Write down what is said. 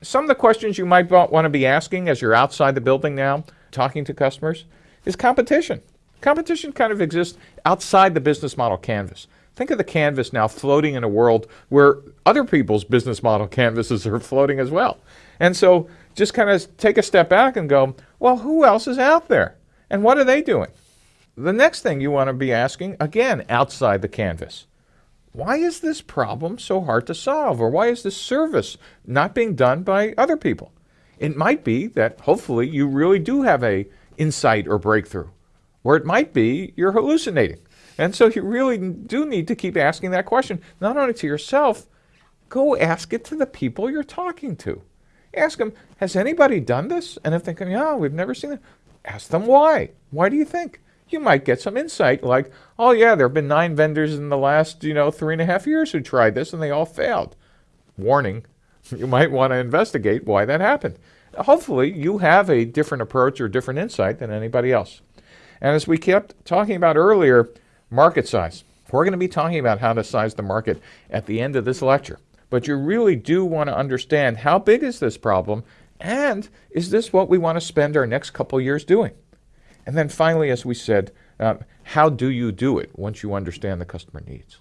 Some of the questions you might want to be asking as you're outside the building now, talking to customers, is competition. Competition kind of exists outside the business model canvas. Think of the canvas now floating in a world where other people's business model canvases are floating as well. And so just kind of take a step back and go, well, who else is out there? And what are they doing? The next thing you want to be asking, again, outside the canvas, why is this problem so hard to solve? Or why is this service not being done by other people? It might be that hopefully you really do have a insight or breakthrough. Or it might be you're hallucinating. And so you really do need to keep asking that question, not only to yourself, go ask it to the people you're talking to. Ask them, has anybody done this? And if they come, yeah, we've never seen it, ask them why. Why do you think? You might get some insight like, oh yeah, there have been nine vendors in the last, you know, three and a half years who tried this and they all failed. Warning, you might want to investigate why that happened. Hopefully you have a different approach or different insight than anybody else. And as we kept talking about earlier, market size. We're going to be talking about how to size the market at the end of this lecture. But you really do want to understand how big is this problem and is this what we want to spend our next couple years doing? And then finally, as we said, uh, how do you do it once you understand the customer needs?